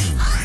Ah!